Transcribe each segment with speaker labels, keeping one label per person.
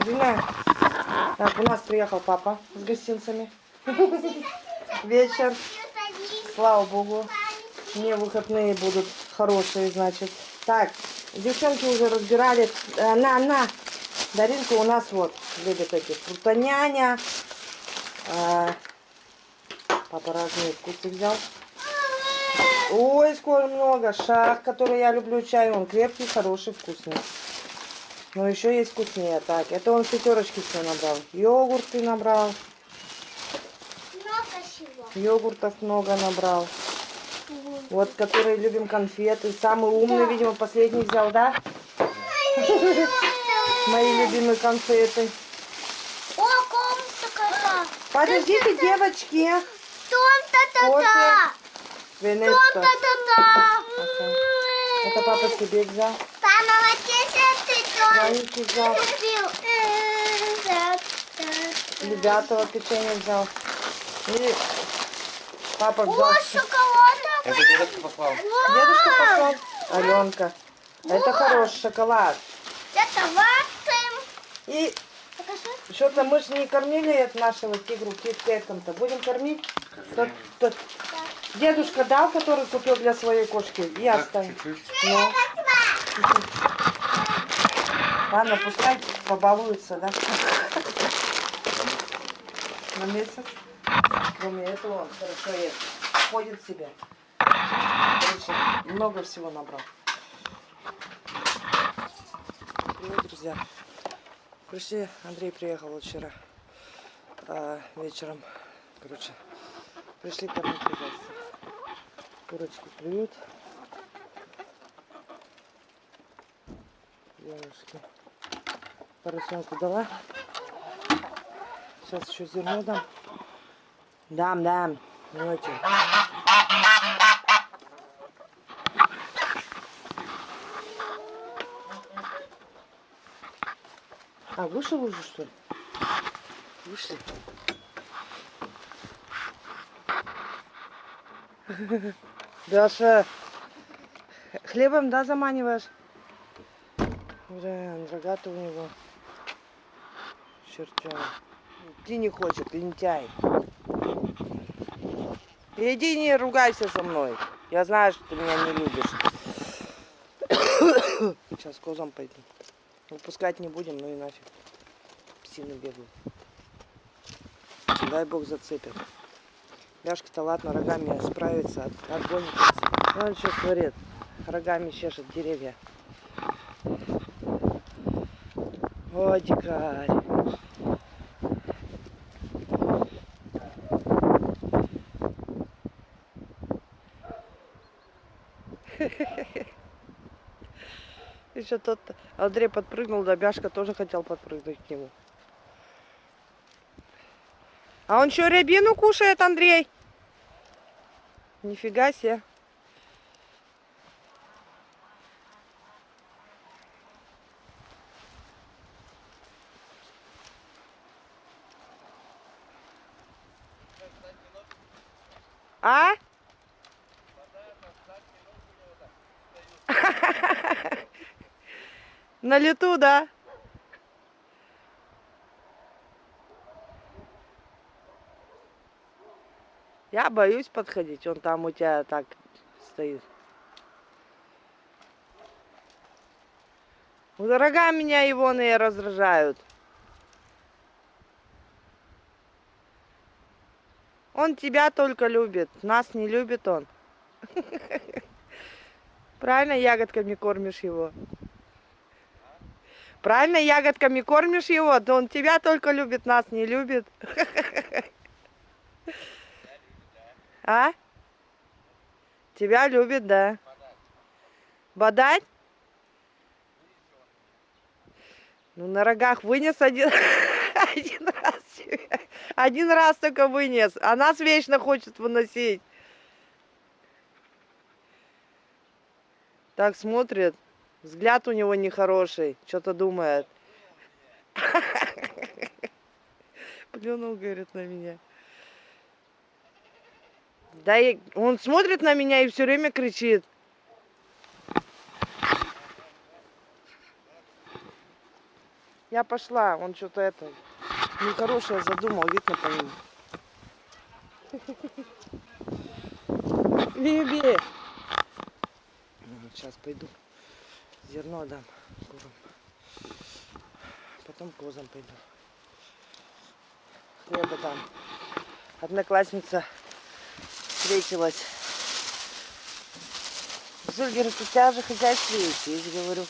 Speaker 1: Извиняюсь. Так, у нас приехал папа с гостинцами. Вечер. Слава богу. Мне выходные будут хорошие, значит. Так, девчонки уже разбирали. Э, на, на. Даринка у нас вот любит эти фрутоняня. А, папа разные вкусы взял. Ой, скоро много. Шах, который я люблю чай. Он крепкий, хороший, вкусный. Но еще есть вкуснее. Так, это он пятерочки все набрал. Йогурты набрал.
Speaker 2: Много.
Speaker 1: Йогуртов много набрал. Вот, которые любим конфеты. Самый умный, видимо, последний взял, да? Мои любимые конфеты.
Speaker 2: О, комната
Speaker 1: Подождите, девочки.
Speaker 2: Том-та-та-та. Том-та-та-та.
Speaker 1: Это папа себе взял. Ванечке взял.
Speaker 2: купил.
Speaker 1: Любятого печенье взял. И папа взял.
Speaker 2: О, шоколад.
Speaker 3: Это дедушка послал.
Speaker 1: Дедушка пошел. Аленка. Это хороший шоколад.
Speaker 2: Это ватым.
Speaker 1: И что-то мы же не кормили от нашего тигру киткетом-то. Будем кормить? Тот- тот- Дедушка дал, который купил для своей кошки. Оставим.
Speaker 3: чуть-чуть.
Speaker 1: Ну. Ладно, пускай побалуется, да? На месяц. Кроме этого он хорошо ест. Ходит себе. Короче, много всего набрал. Привет, друзья. Пришли, Андрей приехал вчера а, вечером. Короче, пришли кормить хозяйство. Курочки клюют. Девушки. Поросенку дала. Сейчас еще зерно дам. Дам, дам. Очень. А, вышел уже, что ли? Вышли. Даша, хлебом, да, заманиваешь? Блин, рогатый у него. Чертя. Идти не хочет, лентяй. Иди не ругайся со мной. Я знаю, что ты меня не любишь. Сейчас козам пойду. Выпускать не будем, ну и нафиг. Псины бегают. Дай бог зацепят. Ляшка-то ладно, рогами справится, от. Ну, он что творит? Рогами чешет деревья. О, дикарь. Еще тот Андрей подпрыгнул, да Бяшка тоже хотел подпрыгнуть к нему. А он что, рябину кушает, Андрей? Нифига себе. А? На лету, да? Я боюсь подходить, он там у тебя так стоит. Вот рога меня его и раздражают. Он тебя только любит, нас не любит он. Правильно ягодками кормишь его? Правильно ягодками кормишь его? Да он тебя только любит, нас не любит. А? Тебя любит, да. Бодать? Ну, на рогах вынес один, один раз. Один раз только вынес. А нас вечно хочет выносить. Так смотрит. Взгляд у него нехороший. Что-то думает. Плюнул, говорит, на меня. Да и он смотрит на меня и все время кричит. Я пошла, он что-то это нехорошее задумал, видно по нему. Биби! Сейчас пойду зерно дам курам. Потом козам пойду. Хлеба дам. Одноклассница встретилась. Зуль говорит, у тебя же хозяйство есть, есть, говорю.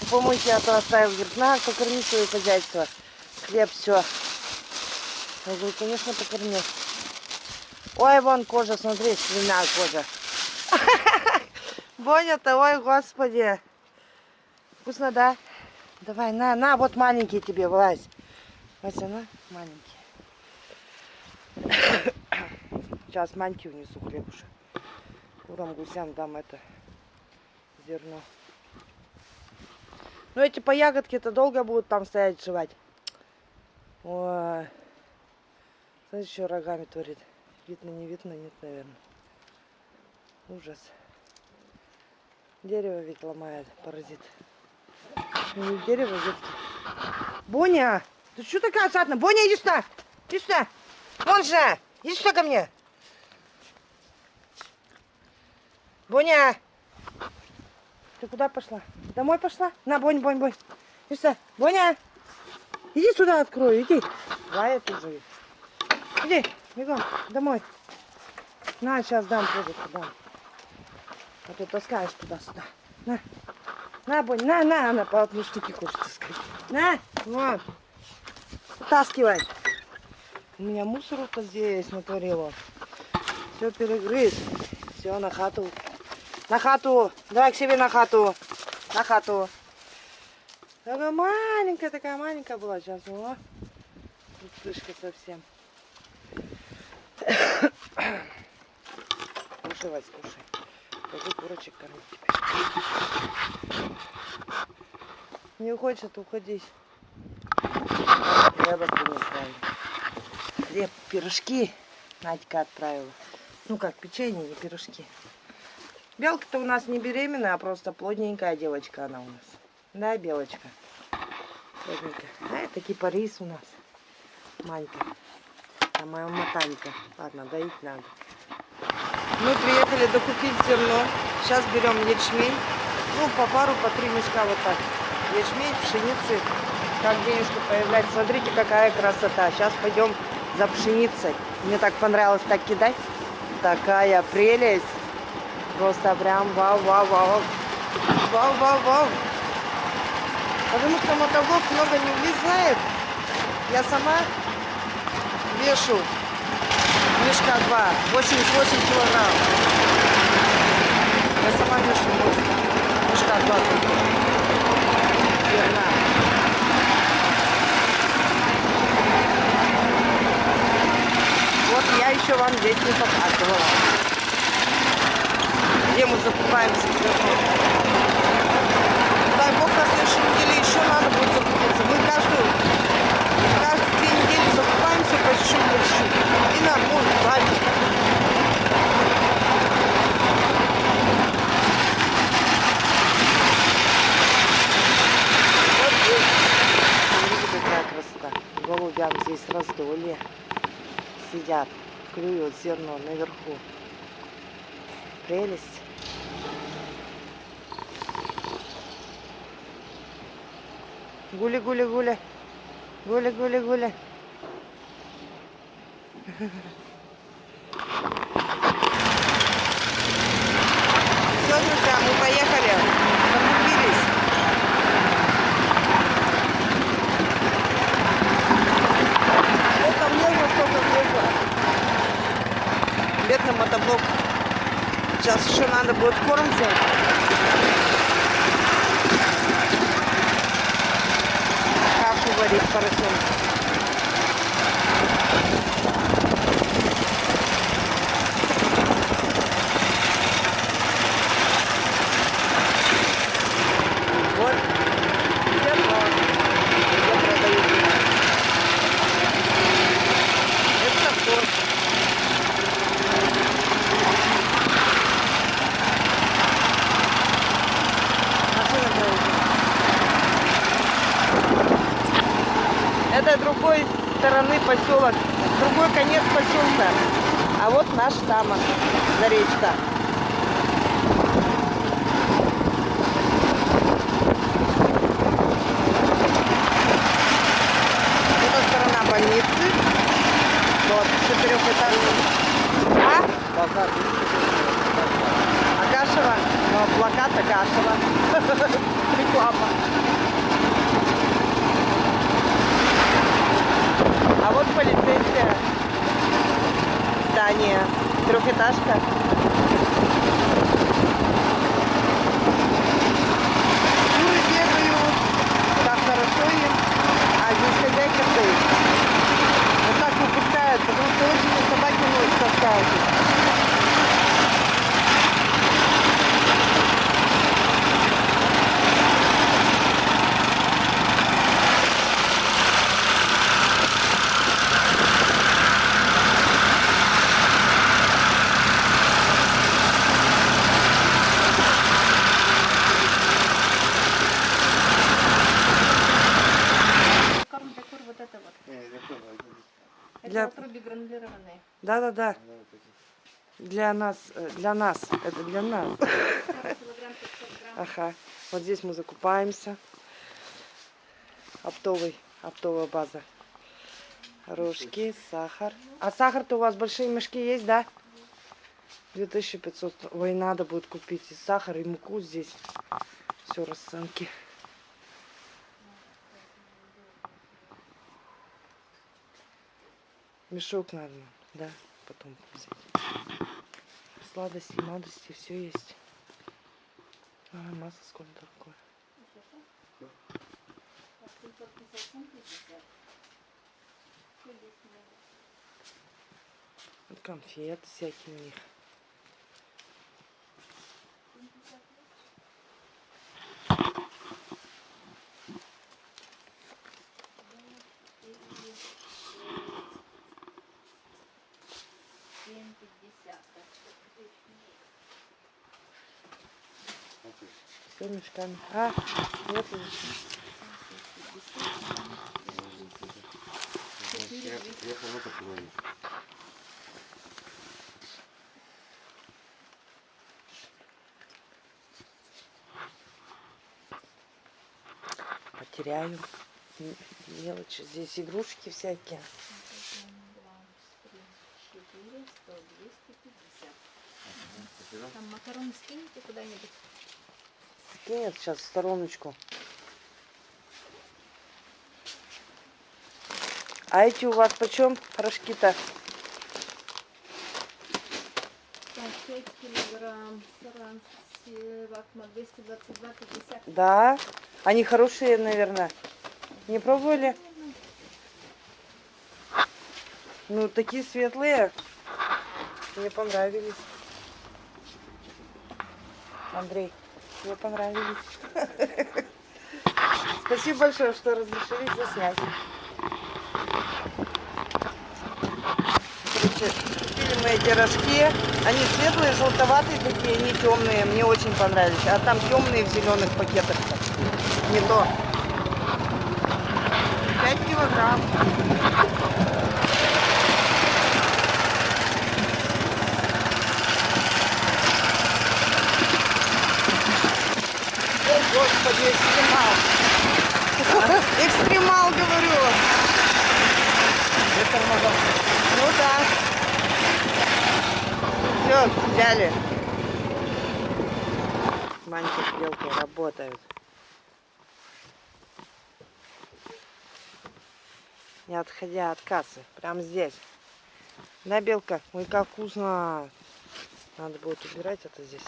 Speaker 1: «Ну, Помойте, а то оставил. Говорит, на, покорми свое хозяйство. Хлеб, все. Я говорю, конечно, покормил. Ой, вон кожа, смотри, свиная кожа. Боня-то, ой, господи. Вкусно, да? Давай, на, на, вот маленький тебе, Вась. Вася, на, маленький. Сейчас маньки унесу хлебушек. Курам, гусям дам это зерно. Ну эти по ягодке-то долго будут там стоять жевать. Ой. Смотри, что рогами творит. Видно, не видно, нет, наверное. Ужас. Дерево ведь ломает, паразит. Не дерево, ветки. Боня! Ты что такая осадная? Боня, иди сюда! Иди сюда! Вон же! Иди сюда ко мне! Боня! Ты куда пошла? Домой пошла? На, Бонь, Бонь, Бонь. Иди сюда. Боня! Иди сюда открою, иди. Лая ты же. Иди, бегом, домой. На, сейчас дам козырку, дам. А ты таскаешь туда-сюда. На. На, Бонь, на, на, она по одной штуке хочет таскать. На, вот. Вытаскивай. У меня мусору-то здесь натворила. Все перегрыз. Все, на хату. На хату. Давай к себе на хату. На хату. Такая маленькая, такая маленькая была. Сейчас, о. Пустышка совсем. Кушай, Вась, кушай. Пойду курочек кормить. Не хочет уходить. Хлеба принес, правильно. Хлеб, пирожки Надька отправила. Ну как, печенье, не пирожки. Белка-то у нас не беременная, а просто плотненькая девочка она у нас. Да, Белочка? Плотненькая. А это кипарис у нас. Манька. А моя матанька. Ладно, доить надо. Мы приехали докупить зерно. Сейчас берем ячмень. Ну, по пару, по три мешка вот так. Ячмень, пшеницы. Как денежки появляется. Смотрите, какая красота. Сейчас пойдем за пшеницей. Мне так понравилось так кидать. Такая прелесть. Просто прям вау-вау-вау. Вау-вау-вау. Потому что мотоблок много не влезает. Я сама вешу мешка 2, 88 килограмм. Я сама вешу мешка 2 только. Верна. Вот я еще вам здесь не показывала. Где мы закупаемся. Дай бог на следующей неделе еще надо будет закупиться. Мы каждую, по чуть-чуть. И нам будет красота. Голубям здесь раздолье. Сидят, клюют зерно наверху. Прелесть. Гули, гули, Все, друзья, мы поехали. Закупились. Это много сколько влезло. Бедный мотоблок. Сейчас еще надо будет корм взять. Кашу варить поросенку. Вот. Зерно. Я продаю. Это корм. Машина проезжает. Это другой стороны поселок, другой конец поселка. А вот наш там, за речка. Это сторона больницы. Вот, четырехэтажный. А? Агашева? Ну, плакат Агашева. Реклама. А вот полицейское здание. Трехэтажка. Куры бегают. Так хорошо им. А здесь хозяйка стоит. Вот так выпускают, потому что очень собаки ночь таскают.
Speaker 3: Гранулированные.
Speaker 1: Да-да-да. Для нас, э, для нас, это для нас.
Speaker 3: 40 килограмм 500 грамм.
Speaker 1: Ага. Вот здесь мы закупаемся. Оптовый, оптовая база. Рожки, сахар. А сахар-то у вас большие мешки есть, да? 2500. Ой, надо будет купить и сахар, и муку здесь. Все расценки. Мешок надо, да, потом взять. Сладости, младости, все есть. А, масло сколько такое? Вот конфеты всякие у них. Все мешками. А, вот и потеряю. М- Мелочи. Здесь игрушки всякие.
Speaker 3: Там макароны скинете куда-нибудь?
Speaker 1: Нет, сейчас в стороночку. А эти у вас почем рожки-то?
Speaker 3: Так, 5 килограмм. Саран, вакма 222, 50.
Speaker 1: Да. Они хорошие, наверное. Не пробовали? Ну, такие светлые. Мне понравились. Андрей, мне понравились. Спасибо большое, что разрешили заснять. Короче, купили мы эти рожки. Они светлые, желтоватые такие, не темные. Мне очень понравились. А там темные в зеленых пакетах. Не то. 5 килограмм. О, Господи, экстремал. Говорю. Ну да. Все, взяли. Манька с белкой работают. Не отходя от кассы. Прям здесь. Да, белка? Ой, как вкусно. Надо будет убирать это здесь.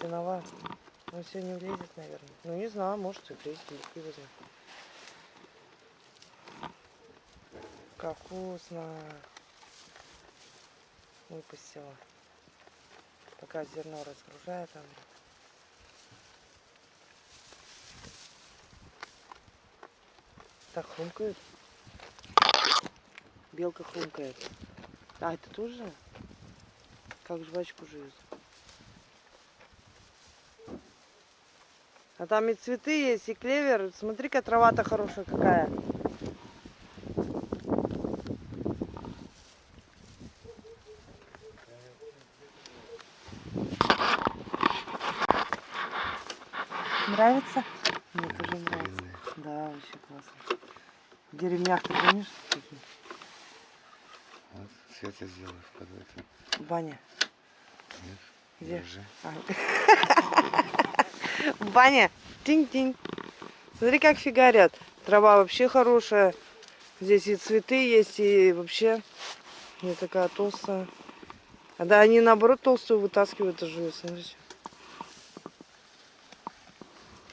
Speaker 1: Сеновал. Он не влезет, наверное. Ну, не знаю, может и влезет. Белки возьму. Как вкусно. Выпустила. Пока зерно разгружает она. Так, хрумкают. Белка хрумкает. А, это тоже? Как жвачку жуют. А там и цветы есть, и клевер. Смотри-ка, трава-то хорошая какая. Нравится? Мне тоже нравится. Да, вообще классно. В деревнях ты помнишь? такие?
Speaker 4: Вот, Света сделала под это.
Speaker 1: Баня.
Speaker 4: Нет,
Speaker 1: Где?
Speaker 4: держи.
Speaker 1: А. Баня. Тинь-тинь. Смотри, как фигарят. Трава вообще хорошая. Здесь и цветы есть, и вообще не такая толстая. А да, они наоборот толстую вытаскивают и жуют. Смотрите.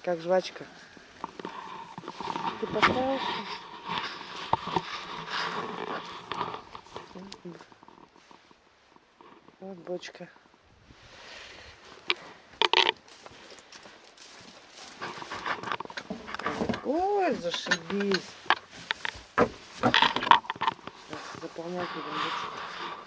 Speaker 1: Как жвачка. Ты поставил? Вот бочка. Ой, зашибись. Заполнять будем бочку.